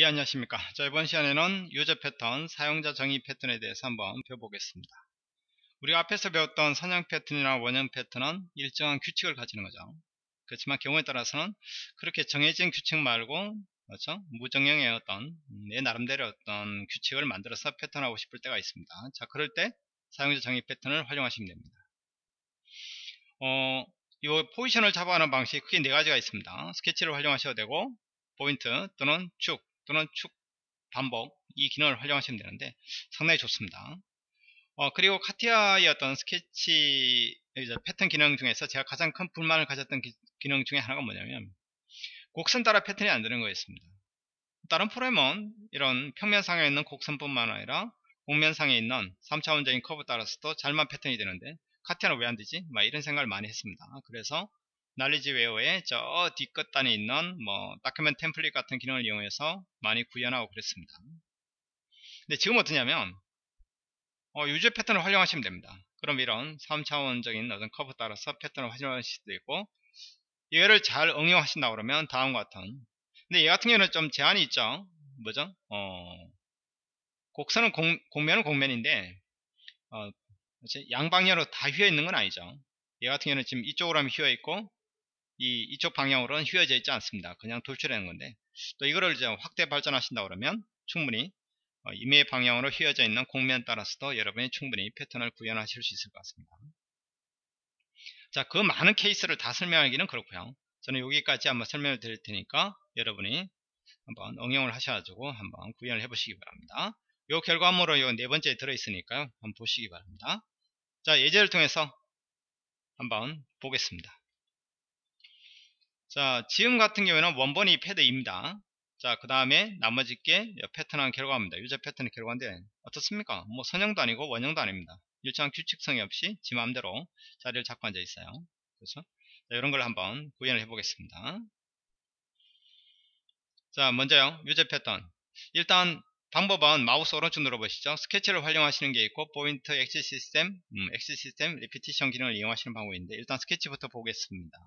예 안녕하십니까? 자 이번 시간에는 유저 패턴 사용자 정의 패턴에 대해서 한번 배워보겠습니다. 우리가 앞에서 배웠던 선형 패턴이나 원형 패턴은 일정한 규칙을 가지는 거죠. 그렇지만 경우에 따라서는 그렇게 정해진 규칙 말고 그렇죠? 무정형의 어떤 내 나름대로 어떤 규칙을 만들어서 패턴하고 싶을 때가 있습니다. 자 그럴 때 사용자 정의 패턴을 활용하시면 됩니다. 어, 이 포지션을 잡아가는 방식이 크게 네 가지가 있습니다. 스케치를 활용하셔도 되고 포인트 또는 축 또는 축 반복 이 기능을 활용하시면 되는데 상당히 좋습니다. 어, 그리고 카티아의 어떤 스케치 패턴 기능 중에서 제가 가장 큰 불만을 가졌던 기, 능 중에 하나가 뭐냐면 곡선 따라 패턴이 안 되는 거였습니다. 다른 프로그램은 이런 평면상에 있는 곡선뿐만 아니라 곡면상에 있는 3차원적인 커브 따라서도 잘만 패턴이 되는데 카티아는 왜 안 되지? 막 이런 생각을 많이 했습니다. 그래서 날리지 웨어의 저 뒷끝단에 있는 뭐 document template 같은 기능을 이용해서 많이 구현하고 그랬습니다. 근데 지금 어떠냐면 어, user pattern을 활용하시면 됩니다. 그럼 이런 3차원적인 어떤 커브 따라서 패턴을 활용하실 수도 있고 얘를 잘 응용하신다 그러면 다음과 같은 근데 얘 같은 경우는 좀 제한이 있죠. 뭐죠? 어, 곡선은 공, 공면은 공면인데 어, 양방향으로 다 휘어 있는 건 아니죠. 얘 같은 경우는 지금 이쪽으로 하면 휘어 있고 이, 이쪽 방향으로는 휘어져 있지 않습니다. 그냥 돌출하는 건데 또 이거를 이제 확대 발전하신다 그러면 충분히 어, 임의 방향으로 휘어져 있는 공면 따라서도 여러분이 충분히 패턴을 구현하실 수 있을 것 같습니다. 자, 그 많은 케이스를 다 설명하기는 그렇고요. 저는 여기까지 한번 설명을 드릴 테니까 여러분이 한번 응용을 하셔가지고 한번 구현을 해보시기 바랍니다. 이 결과물로 이네 번째에 들어있으니까요. 한번 보시기 바랍니다. 자, 예제를 통해서 한번 보겠습니다. 자, 지금 같은 경우에는 원본이 패드입니다. 자, 그 다음에 나머지 게 패턴한 결과입니다. 유저 패턴의 결과인데 어떻습니까? 뭐 선형도 아니고 원형도 아닙니다. 일정한 규칙성이 없이 지 마음대로 자리를 잡고 앉아 있어요. 그렇죠? 자, 이런 걸 한번 구현을 해보겠습니다. 자, 먼저요. user pattern. 일단 방법은 마우스 오른쪽 눌러보시죠. 스케치를 활용하시는 게 있고 point axis system, 음, axis system repetition 기능을 이용하시는 방법인데 일단 스케치부터 보겠습니다.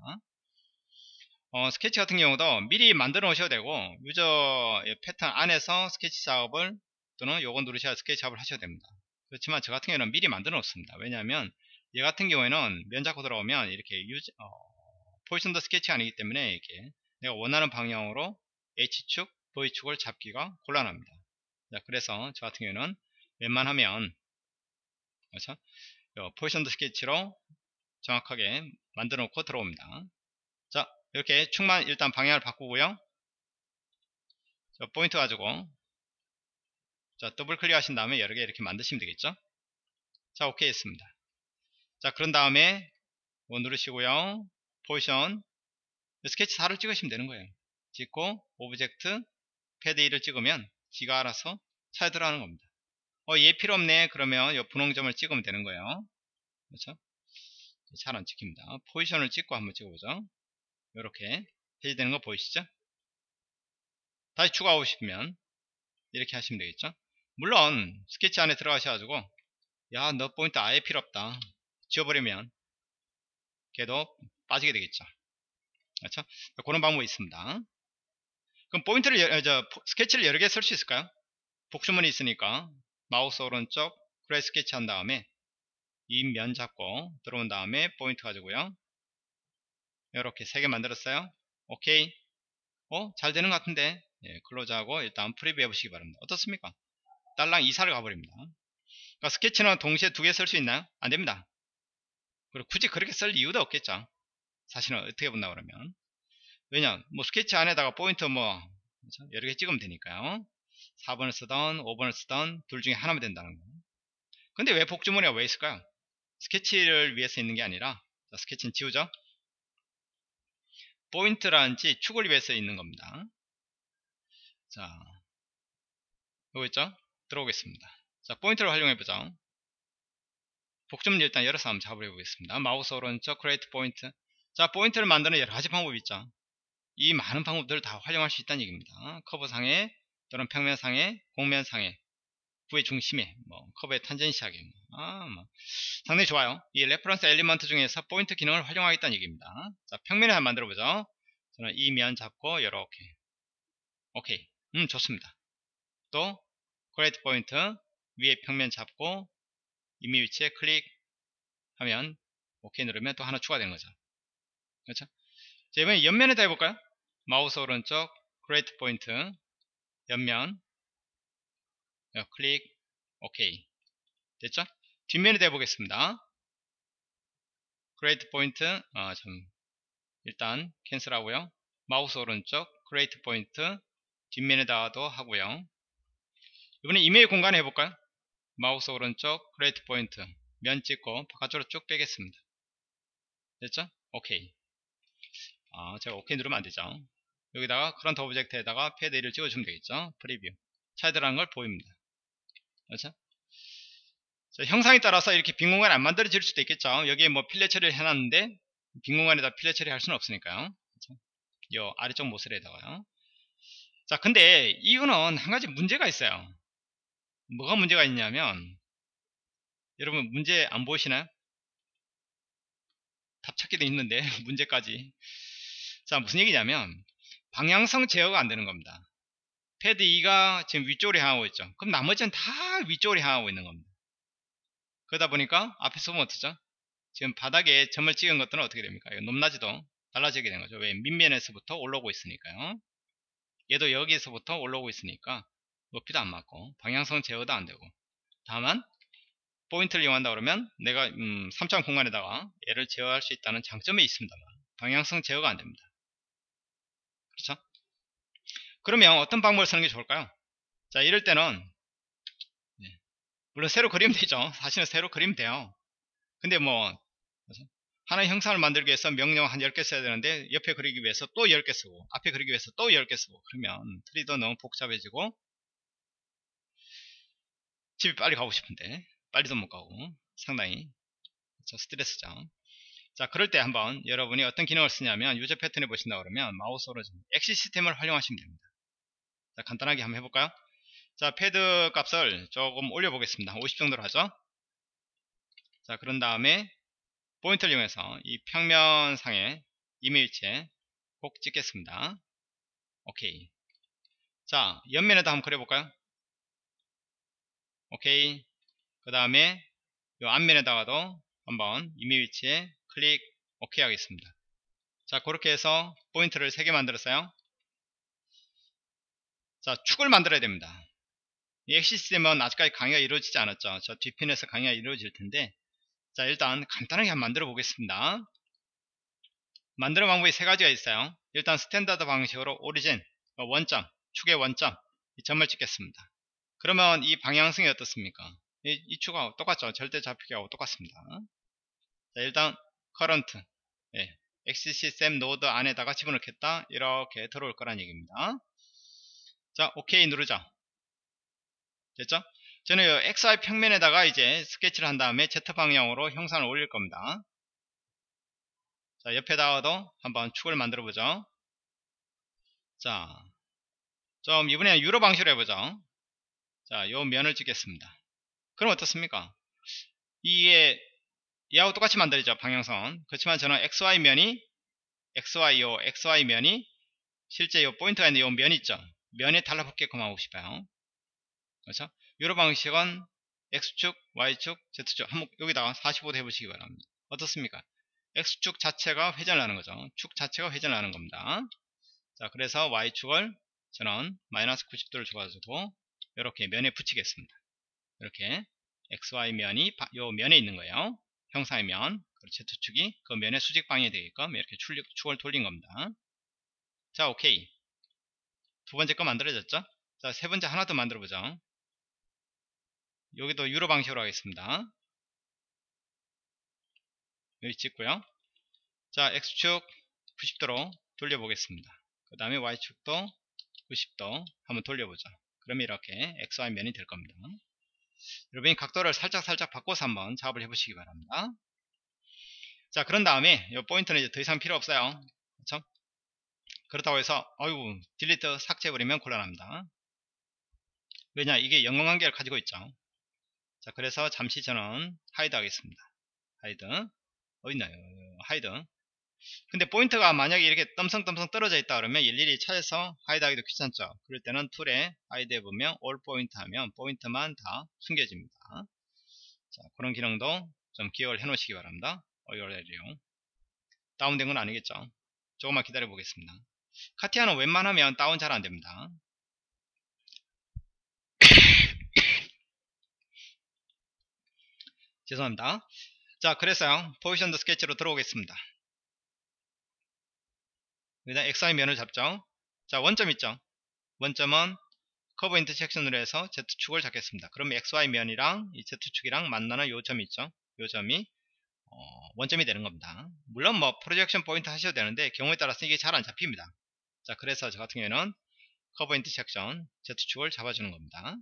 어, 스케치 같은 경우도 미리 만들어 놓으셔도 되고 user pattern 안에서 스케치 작업을 또는 요거 누르셔야 스케치 작업을 하셔도 됩니다. 그렇지만 저 같은 경우는 미리 만들어 놓습니다. 왜냐하면 얘 같은 경우에는 면 잡고 들어오면 이렇게 user, 어, positioned sketch가 아니기 때문에 이렇게 내가 원하는 방향으로 H축, V축을 잡기가 곤란합니다. 자, 그래서 저 같은 경우는 웬만하면 그렇죠? positioned sketch로 정확하게 만들어 놓고 들어옵니다. 자 이렇게 축만 일단 방향을 바꾸고요. 자, 포인트 가지고 자 더블 클릭 하신 다음에 여러 개 이렇게 만드시면 되겠죠? 자 오케이 했습니다. 자 그런 다음에 뭐 누르시고요. position sketch 4를 찍으시면 되는 거예요. 찍고 object pad 1을 찍으면 지가 알아서 차에 들어가는 겁니다. 어, 얘 필요 없네. 그러면 이 분홍점을 찍으면 되는 거예요. 그렇죠? 잘 안 찍힙니다. position을 찍고 한번 찍어보죠 이렇게 해제되는 거 보이시죠? 다시 추가하고 싶으면 이렇게 하시면 되겠죠? 물론 스케치 안에 들어가셔가지고 야 너 포인트 아예 필요 없다 지워버리면 걔도 빠지게 되겠죠 그렇죠? 그런 방법이 있습니다 그럼 포인트를 여, 저, 스케치를 여러 개 쓸 수 있을까요? 복수문이 있으니까 마우스 오른쪽 그래 스케치 한 다음에 이 면 잡고 들어온 다음에 포인트 가지고요 이렇게 세 개 만들었어요. 오케이. 어? 잘 되는 것 같은데. 예, close하고 일단 preview 해보시기 바랍니다. 어떻습니까? 딸랑 이사를 가버립니다. 그러니까 스케치는 동시에 두 개 쓸 수 있나요? 안 됩니다. 그리고 굳이 그렇게 쓸 이유도 없겠죠. 사실은 어떻게 본다 그러면. 왜냐 뭐 스케치 안에다가 포인트 뭐 그렇죠? 여러 개 찍으면 되니까요. 4번을 쓰던 5번을 쓰던 둘 중에 하나면 된다는 거. 근데 왜 복주머니가 왜 있을까요? 스케치를 위해서 있는 게 아니라 자, 스케치는 지우죠 포인트라든지 축을 위해서 있는 겁니다. 자, 여기 있죠? 들어오겠습니다. 자, 포인트를 활용해보죠. 복점을 일단 열어서 한번 잡으려 보겠습니다. 마우스 오른쪽 create 포인트. 자, 포인트를 만드는 여러 가지 방법이 있죠. 이 많은 방법들을 다 활용할 수 있다는 얘기입니다. 커브상에 또는 평면상에 곡면상에 구의 중심에 뭐 커브의 tangency하게 아, 뭐. 상당히 좋아요. 이 reference element 중에서 포인트 기능을 활용하겠다는 얘기입니다. 자 평면을 한번 만들어 보죠. 저는 이 면 잡고 이렇게. 오케이. 음 좋습니다. 또 create 포인트 위에 평면 잡고 임의 위치에 클릭하면 OK 누르면 또 하나 추가되는 거죠. 그렇죠? 자 이번에 옆면에다 해볼까요? 마우스 오른쪽 create 포인트 옆면 클릭. OK 됐죠? 뒷면에다 해보겠습니다. Create 포인트 아, 참. 일단 cancel 하고요. 마우스 오른쪽 create 포인트 뒷면에다도 하고요. 이번에 임의의 공간에 해볼까요? 마우스 오른쪽 create 포인트 면 찍고 바깥으로 쭉 빼겠습니다. 됐죠? 오케이. 아 제가 오케이 누르면 안되죠? 여기다가 current object에다가 패드 1을 찍어주면 되겠죠? preview 차이드라는 걸 보입니다 그렇죠? 자, 형상에 따라서 이렇게 빈 공간이 안 만들어질 수도 있겠죠. 여기에 뭐 fillet 처리를 해놨는데 빈 공간에다 fillet 처리할 수는 없으니까요. 그렇죠? 요 아래쪽 모서리에다가요. 자 근데 이거는 한 가지 문제가 있어요. 뭐가 문제가 있냐면 여러분 문제 안 보이시나요? 답 찾기도 있는데 문제까지. 자 무슨 얘기냐면 방향성 제어가 안 되는 겁니다 패드 2가 지금 위쪽으로 향하고 있죠. 그럼 나머지는 다 위쪽으로 향하고 있는 겁니다. 그러다 보니까 앞에서 보면 어떻죠? 지금 바닥에 점을 찍은 것들은 어떻게 됩니까? 높낮이도 달라지게 되는 거죠. 왜? 밑면에서부터 올라오고 있으니까요. 얘도 여기에서부터 올라오고 있으니까 높이도 안 맞고 방향성 제어도 안 되고. 다만 포인트를 이용한다 그러면 내가 음, 3차 공간에다가 얘를 제어할 수 있다는 장점이 있습니다만 방향성 제어가 안 됩니다. 그렇죠 그러면 어떤 방법을 쓰는 게 좋을까요 자 이럴 때는 네. 물론 새로 그리면 되죠 사실은 새로 그리면 돼요 근데 뭐 하나의 형상을 만들기 위해서 명령 한 10개 써야 되는데 옆에 그리기 위해서 또 10개 쓰고 앞에 그리기 위해서 또 10개 쓰고 그러면 트리도 너무 복잡해지고 집에 빨리 가고 싶은데 빨리도 못 가고 상당히 그렇죠? 스트레스죠 자 그럴 때 한번 여러분이 어떤 기능을 쓰냐면 user 패턴에 보신다 그러면 마우스로 axis system을 활용하시면 됩니다 자 간단하게 한번 해볼까요 자 패드 값을 조금 올려 보겠습니다 50 정도로 하죠 자 그런 다음에 포인트를 이용해서 이 평면상에 임의 위치에 콕 찍겠습니다. 오케이. 자, 옆면에다 한번 그려볼까요? 오케이. 그 다음에 이 앞면에다가도 한번 이메일체에 클릭 오케이 하겠습니다. 자, 그렇게 해서 포인트를 3개 만들었어요. 자, 축을 만들어야 됩니다. 이 엑시스템은 아직까지 강의가 이루어지지 않았죠. 저 뒷편에서 강의가 이루어질 텐데 자 일단 간단하게 한번 만들어 보겠습니다. 만드는 방법이 세 가지가 있어요. 일단 standard 방식으로 origin 어, 원점 축의 원점 이 점을 찍겠습니다. 그러면 이 방향성이 어떻습니까? 이, 이 축하고 똑같죠? 절대 좌표하고 똑같습니다. 자 일단 current 예, XCSM 노드 안에다가 집어넣겠다. 이렇게 들어올 거란 얘기입니다 자 오케이 누르죠 됐죠 저는 이 XY 평면에다가 이제 스케치를 한 다음에 Z 방향으로 형상을 올릴 겁니다. 자, 옆에다가도 한번 축을 만들어 보죠. 자, 좀 이번에는 유로 방식으로 해보죠. 자, 요 면을 찍겠습니다. 그럼 어떻습니까? 이게 얘하고 똑같이 만들죠 방향선. 그렇지만 저는 XY 면이 XY 요 XY 면이 실제 요 포인트가 있는 요 면 있죠. 면에 달라붙게끔 하고 싶어요. 그렇죠? 여러 방식은 X축, Y축, Z축 한번 여기다가 45도 해보시기 바랍니다. 어떻습니까? X축 자체가 회전을 하는 거죠. 축 자체가 회전을 하는 겁니다. 자, 그래서 Y축을 저는 마이너스 90도를 줘가지고 이렇게 면에 붙이겠습니다. 이렇게 XY 면이 요 면에 있는 거예요. 형상의 면, Z축이 그 면의 수직 방향이 되게끔 이렇게 축을 돌린 겁니다. 자, 오케이. 두 번째 거 만들어졌죠? 자, 세 번째 하나 더 만들어 보죠. 여기도 유로 방식으로 하겠습니다. 여기 찍고요. 자, X축 90도로 돌려보겠습니다. 그 다음에 Y축도 90도 한번 돌려보죠. 그러면 이렇게 XY 면이 될 겁니다. 여러분이 각도를 살짝살짝 살짝 바꿔서 한번 작업을 해보시기 바랍니다. 자, 그런 다음에 이 포인트는 이제 더 이상 필요 없어요. 그렇죠? 그렇다고 해서 어이구 딜리트 삭제해버리면 곤란합니다. 왜냐 이게 연관관계를 가지고 있죠. 자 그래서 잠시 저는 hide 하겠습니다. hide. 어딨나요? hide. 근데 포인트가 만약에 이렇게 덤성덤성 떨어져 있다 그러면 일일이 찾아서 hide 하기도 귀찮죠. 그럴 때는 툴에 hide 해보면 all 포인트 하면 포인트만 다 숨겨집니다. 자 그런 기능도 좀 기억을 해 놓으시기 바랍니다. 어이얼레리용 다운된 건 아니겠죠. 조금만 기다려 보겠습니다 카티아는 웬만하면 다운 잘 안됩니다. 죄송합니다. 자 그래서요. positioned 스케치로 들어오겠습니다. 일단 XY 면을 잡죠. 자 원점 있죠? 원점은 커브 intersection으로 해서 Z축을 잡겠습니다. 그러면 XY 면이랑 이 Z축이랑 만나는 요 점이 있죠? 요 점이 어, 원점이 되는 겁니다. 물론 뭐 projection 포인트 하셔도 되는데 경우에 따라서 이게 잘 안 잡힙니다 자 그래서 저 같은 경우에는 커브 intersection Z축을 잡아주는 겁니다.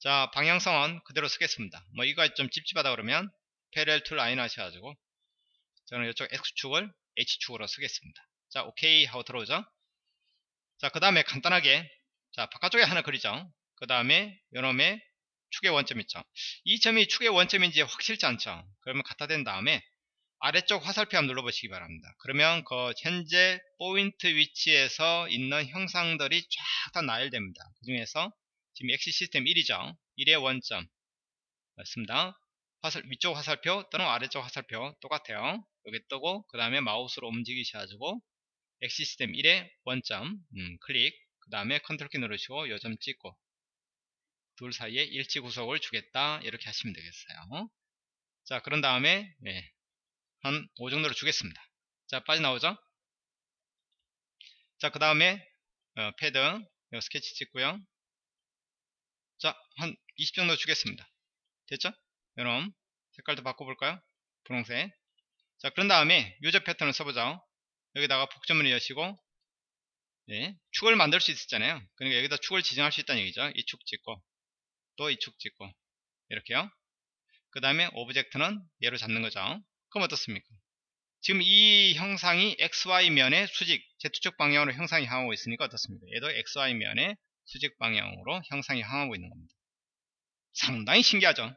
자 방향성은 그대로 쓰겠습니다. 뭐 이거 좀 찝찝하다 그러면 parallel to line 하셔가지고 저는 이쪽 X축을 H축으로 쓰겠습니다. 자 오케이 하고 들어오죠. 자 그 다음에 간단하게 자 바깥쪽에 하나 그리죠. 그 다음에 요놈의 축의 원점 있죠. 이 점이 축의 원점인지 확실치 않죠. 그러면 갖다 댄 다음에 아래쪽 화살표 한번 눌러보시기 바랍니다. 그러면 그 현재 포인트 위치에서 있는 형상들이 쫙 다 나열됩니다. 그 중에서 지금 axis system 1이죠? 1의 원점. 맞습니다. 화살, 위쪽 화살표 또는 아래쪽 화살표 똑같아요. 여기 뜨고 그 다음에 마우스로 움직이셔가지고 axis system 1의 원점 음, 클릭. 그 다음에 컨트롤 키 누르시고 요점 찍고 둘 사이에 일치 구속을 주겠다. 이렇게 하시면 되겠어요. 자 그런 다음에 네, 한 5 정도로 주겠습니다. 자 빠져나오죠? 자그 다음에 어, 패드 스케치 찍고요. 자한 20 정도 주겠습니다. 됐죠? 여러분 색깔도 바꿔볼까요? 분홍색. 자 그런 다음에 유저 패턴을 써보죠 여기다가 복점을 여시고 네, 축을 만들 수 있었잖아요. 그러니까 여기다 축을 지정할 수 있다는 얘기죠. 이 축 찍고 또 이 축 찍고 이렇게요. 그 다음에 object는 얘로 잡는 거죠 그럼 어떻습니까 지금 이 형상이 XY면의 수직 Z축 방향으로 형상이 향하고 있으니까 어떻습니까 얘도 XY면의 수직 방향으로 형상이 향하고 있는 겁니다 상당히 신기하죠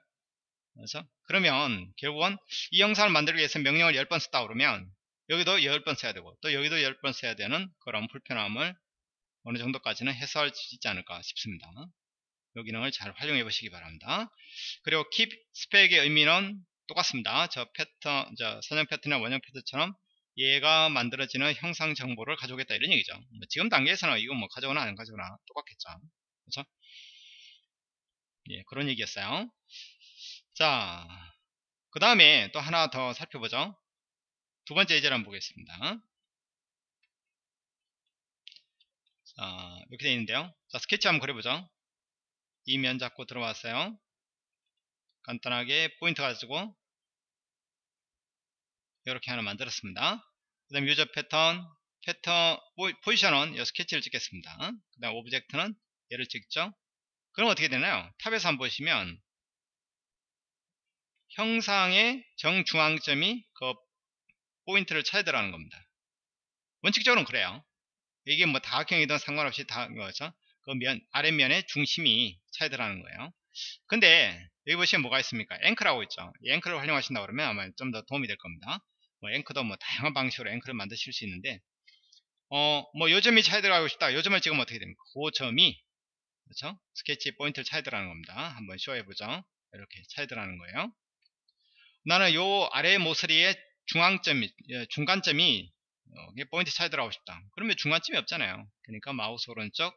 그래서 그러면 결국은 이 형상을 만들기 위해서 명령을 10번 썼다 그러면 여기도 10번 써야 되고 또 여기도 10번 써야 되는 그런 불편함을 어느 정도까지는 해소할 수 있지 않을까 싶습니다. 이 기능을 잘 활용해 보시기 바랍니다. 그리고 keep spec의 의미는 똑같습니다. 저 패턴, 저 선형 패턴이나 원형 패턴처럼 얘가 만들어지는 형상 정보를 가져오겠다 이런 얘기죠. 뭐 지금 단계에서는 이거 뭐 가져오나 안 가져오나 똑같겠죠. 그렇죠? 예, 그런 얘기였어요. 자, 그 다음에 또 하나 더 살펴보죠. 두 번째 예제를 한번 보겠습니다. 자, 이렇게 되어 있는데요. 자, 스케치 한번 그려보죠. 이면 잡고 들어왔어요. 간단하게 포인트 가지고 이렇게 하나 만들었습니다. 그 다음 user pattern, pattern, 포지션은 이 스케치를 찍겠습니다. 그 다음 오브젝트는 얘를 찍죠. 그럼 어떻게 되나요? top에서 한번 보시면 형상의 정중앙점이 그 포인트를 찾야 되라는 겁니다. 원칙적으로는 그래요. 이게 뭐 다각형이든 상관없이 다 거죠. 그 면, 아랫면의 중심이 찾야 되라는 거예요. 근데 여기 보시면 뭐가 있습니까? 앵크라고 있죠. 이 앵크를 활용하신다 그러면 아마 좀 더 도움이 될 겁니다. 뭐 앵크도 뭐 다양한 방식으로 앵크를 만드실 수 있는데 어, 뭐 요점이 차야 들어가고 싶다. 요점을 찍으면 어떻게 됩니까? 그 점이 그렇죠? 스케치 포인트를 찾아야 되라는 겁니다. 한번 show해보죠. 이렇게 찾아야 되라는 거예요. 나는 요 아래 모서리의 중앙점이 예, 중간점이 어, 포인트 찾아 들어가고 싶다 그러면 중간점이 없잖아요 그러니까 마우스 오른쪽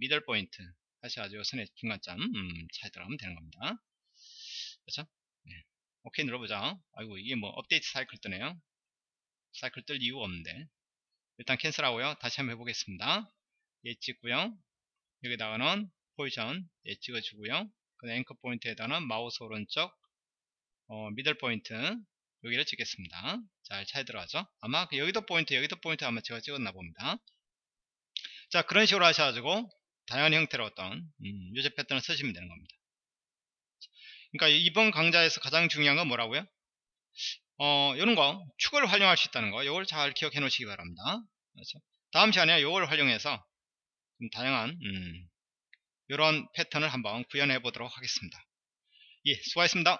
middle point 하셔가지고 선의 중간점 음, 찾아 들어가면 되는 겁니다 그렇죠 네. 오케이 눌러보자 아이고 이게 뭐 업데이트 사이클 뜨네요 사이클 뜰 이유가 없는데 일단 cancel하고요 다시 한번 해보겠습니다 얘 찍고요 여기다가는 포지션 얘 찍어주고요 그 anchor point에다는 마우스 오른쪽 어, middle point 여기를 찍겠습니다. 잘 찾아 들어가죠? 아마 그 여기도 포인트, 여기도 포인트 아마 제가 찍었나 봅니다. 자, 그런 식으로 하셔가지고 다양한 형태로 어떤 음, user pattern을 쓰시면 되는 겁니다. 그러니까 이번 강좌에서 가장 중요한 건 뭐라고요? 어, 이런 거 축을 활용할 수 있다는 거, 이걸 잘 기억해 놓으시기 바랍니다. 그렇죠? 다음 시간에 이걸 활용해서 다양한 음, 이런 패턴을 한번 구현해 보도록 하겠습니다. 예, 수고하셨습니다.